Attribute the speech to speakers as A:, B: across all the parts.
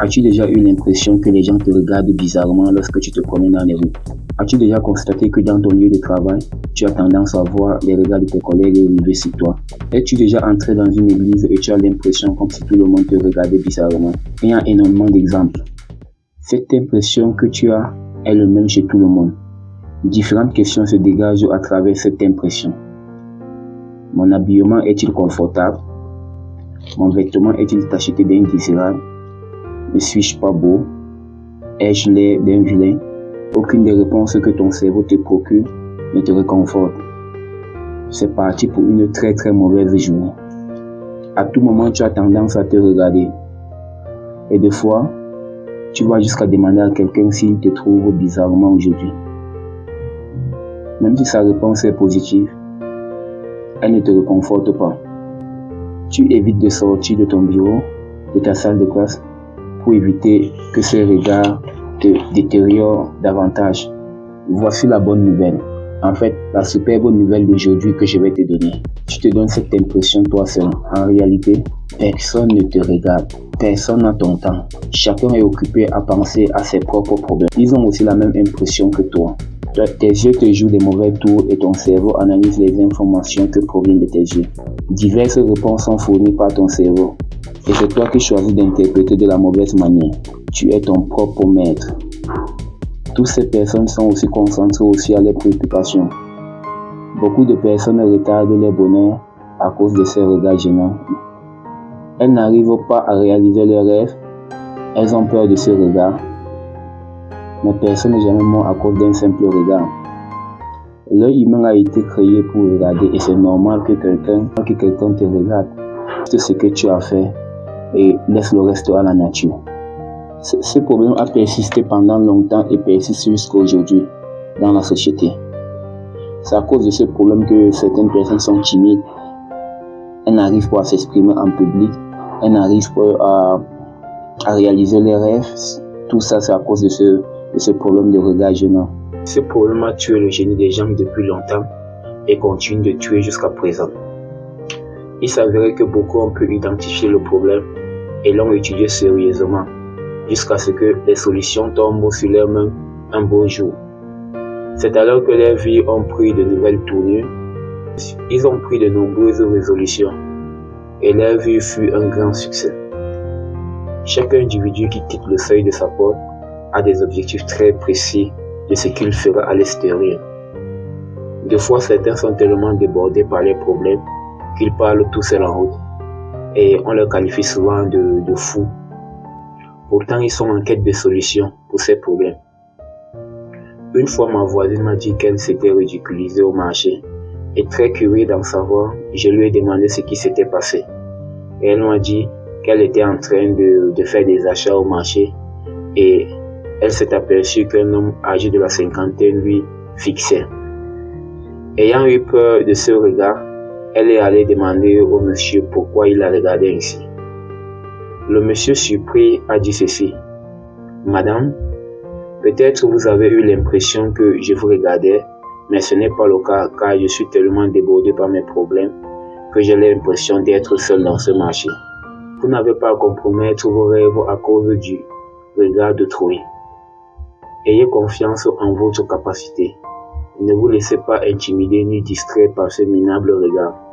A: As-tu déjà eu l'impression que les gens te regardent bizarrement lorsque tu te promènes dans les rues As-tu déjà constaté que dans ton lieu de travail, tu as tendance à voir les regards de tes collègues arriver sur toi? Es-tu déjà entré dans une église et tu as l'impression comme si tout le monde te regardait bizarrement? Il y a énormément d'exemples. Cette impression que tu as est le même chez tout le monde. Différentes questions se dégagent à travers cette impression. Mon habillement est-il confortable? Mon vêtement est-il tacheté d'indésirable Ne suis-je pas beau? Ai-je l'air d'un vilain? Aucune des réponses que ton cerveau te procure ne te réconforte. C'est parti pour une très très mauvaise journée. À tout moment, tu as tendance à te regarder. Et des fois, tu vas jusqu'à demander à quelqu'un s'il te trouve bizarrement aujourd'hui. Même si sa réponse est positive, elle ne te réconforte pas. Tu évites de sortir de ton bureau, de ta salle de classe, pour éviter que ces regards te détériorent davantage. Voici la bonne nouvelle. En fait, la superbe nouvelle d'aujourd'hui que je vais te donner. Tu te donnes cette impression toi seul. En réalité, personne ne te regarde. Personne n'a ton temps. Chacun est occupé à penser à ses propres problèmes. Ils ont aussi la même impression que toi. Tes yeux te jouent des mauvais tours et ton cerveau analyse les informations que proviennent de tes yeux. Diverses réponses sont fournies par ton cerveau. Et c'est toi qui choisis d'interpréter de la mauvaise manière. Tu es ton propre maître. Toutes ces personnes sont aussi concentrées aussi à leurs préoccupations. Beaucoup de personnes retardent leur bonheur à cause de ces regards gênants. Elles n'arrivent pas à réaliser leurs rêves. Elles ont peur de ce regard mais personne n'est jamais mort à cause d'un simple regard. L'œil humain a été créé pour regarder et c'est normal que quelqu'un que quelqu'un te regarde. C'est ce que tu as fait et laisse le reste à la nature. Ce problème a persisté pendant longtemps et persiste jusqu'à aujourd'hui dans la société. C'est à cause de ce problème que certaines personnes sont timides. Elles n'arrivent pas à s'exprimer en public. Elles n'arrivent pas à, réaliser leurs rêves. Tout ça, c'est à cause de ce, ce problème de regard gênant. Ce problème a tué le génie des gens depuis longtemps et continue de tuer jusqu'à présent. Il s'avérait que beaucoup ont pu identifier le problème et l'ont étudié sérieusement jusqu'à ce que les solutions tombent sur leurs mains un beau jour. C'est alors que leurs vies ont pris de nouvelles tournures. Ils ont pris de nombreuses résolutions et leur vie fut un grand succès. Chaque individu qui quitte le seuil de sa porte a des objectifs très précis de ce qu'il fera à l'extérieur. Des fois, certains sont tellement débordés par les problèmes qu'ils parlent tout seuls en route et on leur qualifie souvent de, de fous. Pourtant, ils sont en quête de solutions pour ces problèmes. Une fois, ma voisine m'a dit qu'elle s'était ridiculisée au marché. Et très curieux d'en savoir, je lui ai demandé ce qui s'était passé. Et elle m'a dit qu'elle était en train de, de faire des achats au marché et elle s'est aperçue qu'un homme âgé de la cinquantaine lui fixait. Ayant eu peur de ce regard, elle est allée demander au monsieur pourquoi il la regardait ainsi. Le monsieur surpris a dit ceci. Madame, peut-être vous avez eu l'impression que je vous regardais, mais ce n'est pas le cas car je suis tellement débordé par mes problèmes que j'ai l'impression d'être seul dans ce marché. Vous n'avez pas à compromettre vos rêves à cause du regard d'autrui. Ayez confiance en votre capacité. Ne vous laissez pas intimider ni distraire par ce minable regard.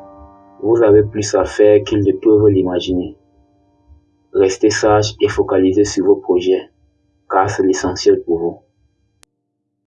A: Vous avez plus à faire qu'ils ne peuvent l'imaginer. Restez sage et focalisez sur vos projets, car c'est l'essentiel pour vous.